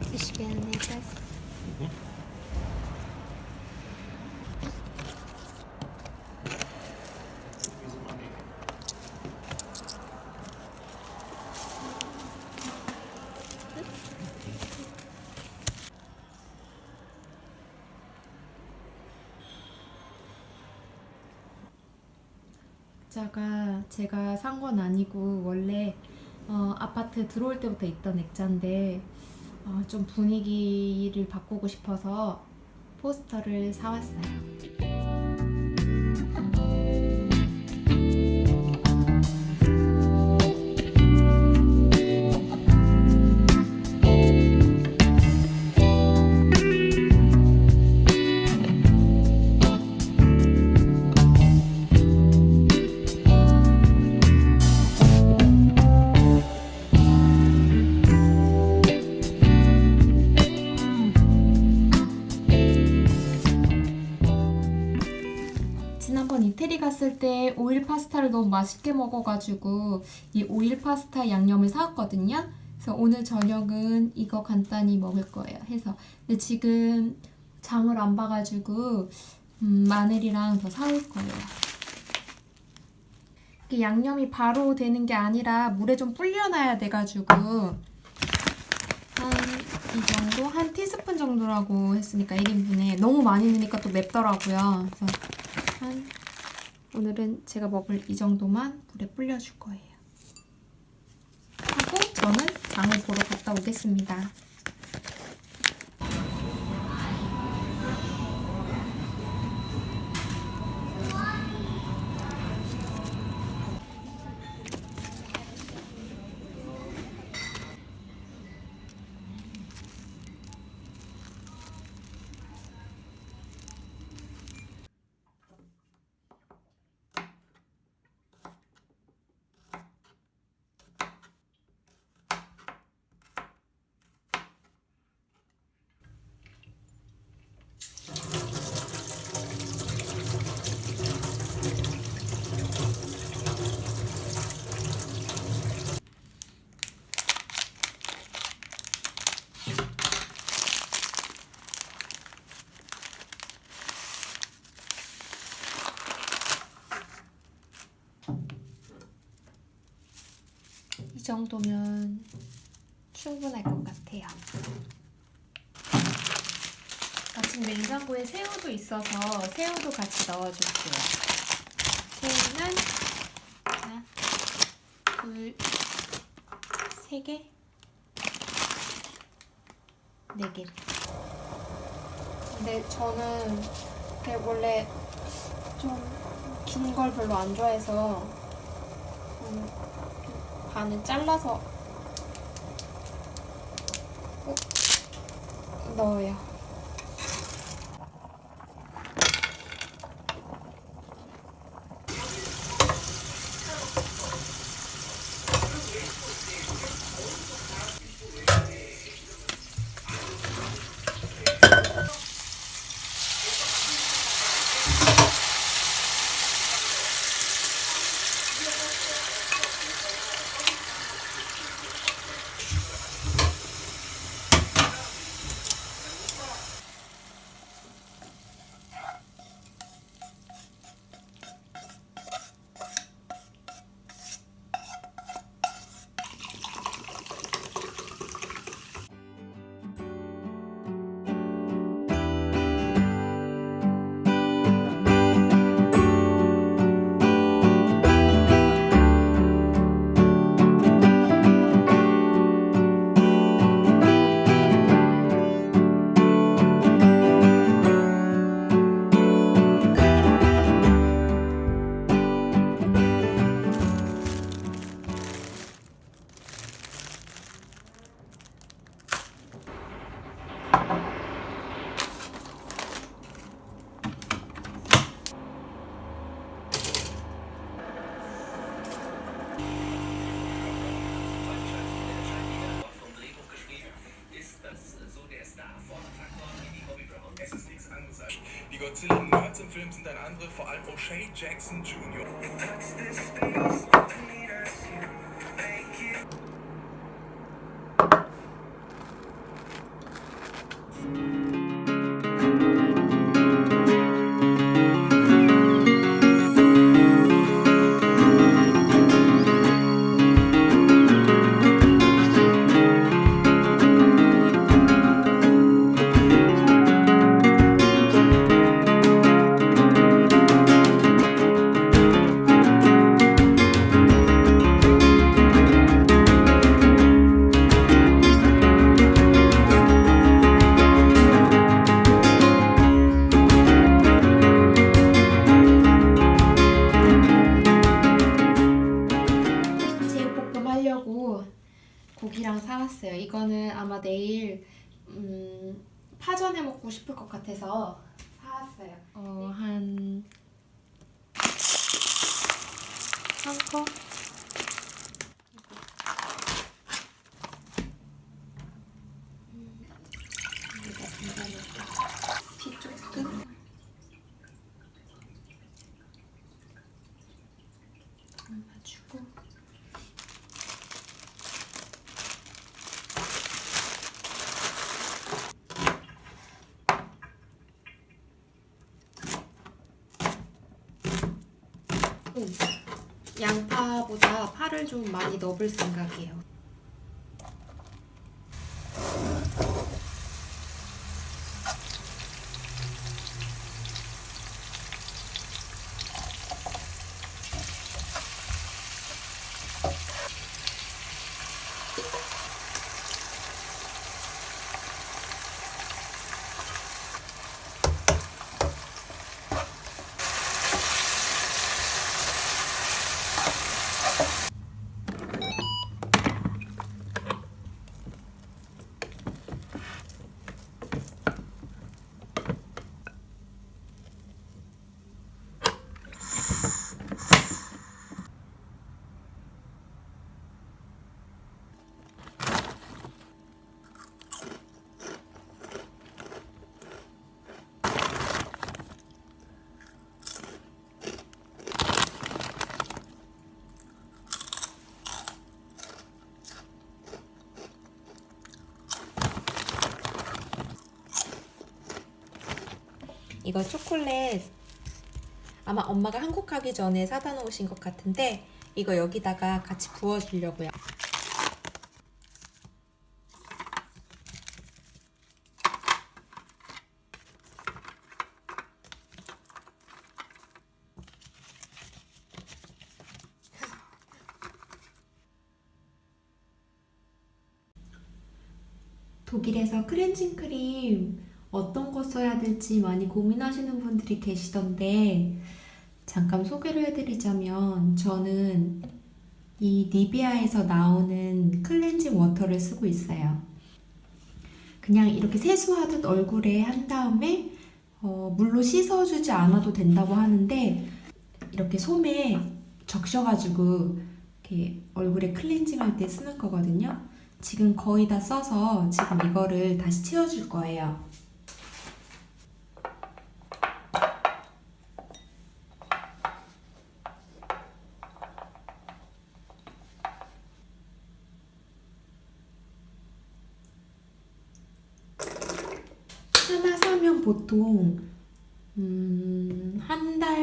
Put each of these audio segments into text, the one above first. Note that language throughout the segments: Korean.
Will etwas. 액자가 제가 산 건 아니고 원래 어, 아파트 들어올 때부터 있던 액자인데 어, 좀 분위기를 바꾸고 싶어서 포스터를 사왔어요. 파스타를 너무 맛있게 먹어가지고 이 오일 파스타 양념을 사왔거든요. 그래서 오늘 저녁은 이거 간단히 먹을 거예요. 해서 근데 지금 장을 안 봐가지고 음, 마늘이랑 더 사올 거예요. 양념이 바로 되는 게 아니라 물에 좀 불려놔야 돼가지고 한 이 정도? 한 티스푼 정도라고 했으니까 1인분에 너무 많이 넣으니까 또 맵더라고요. 그래서 한 오늘은 제가 먹을 이 정도만 물에 불려줄 거예요. 하고 저는 장을 보러 갔다 오겠습니다. 정도면 충분할 것 같아요. 마침 냉장고에 새우도 있어서 새우도 같이 넣어줄게요. 새우는 하나, 둘, 세 개, 네 개. 근데 저는 원래 좀 긴 걸 별로 안 좋아해서 음, 반을 잘라서 꼭 넣어요. Trey Jackson Jr. 양파보다 파를 좀 많이 넣어볼 생각이에요. 이거 초콜릿 아마 엄마가 한국 가기 전에 사다 놓으신 것 같은데 이거 여기다가 같이 부어주려고요. 독일에서 클렌징 크림 어떤 거 써야 될지 많이 고민하시는 분들이 계시던데 잠깐 소개를 해드리자면 저는 이 니베아에서 나오는 클렌징 워터를 쓰고 있어요. 그냥 이렇게 세수하듯 얼굴에 한 다음에 어, 물로 씻어주지 않아도 된다고 하는데 이렇게 솜에 적셔가지고 이렇게 얼굴에 클렌징 할 때 쓰는 거거든요. 지금 거의 다 써서 지금 이거를 다시 채워줄 거예요. 하나 사면 보통 음, 한 달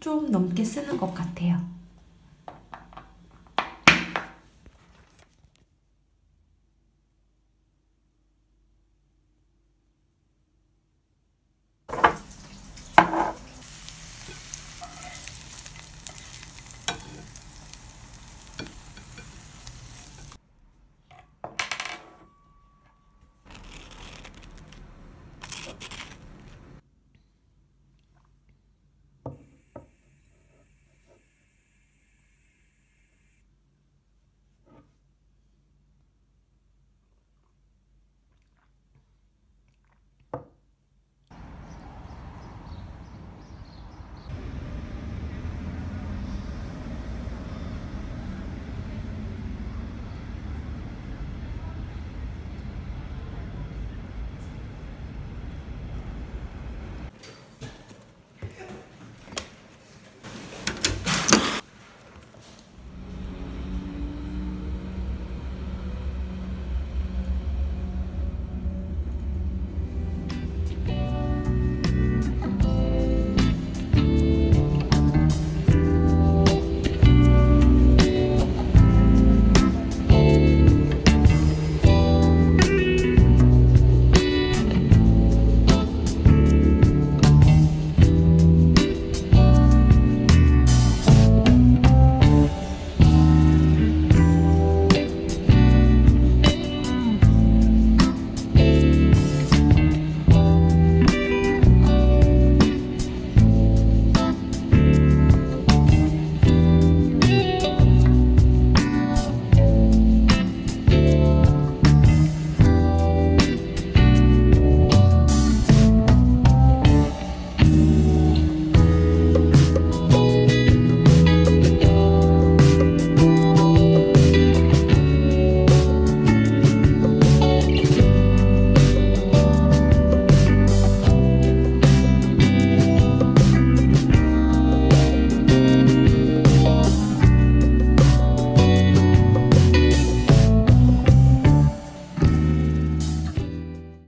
좀 넘게 쓰는 것 같아요.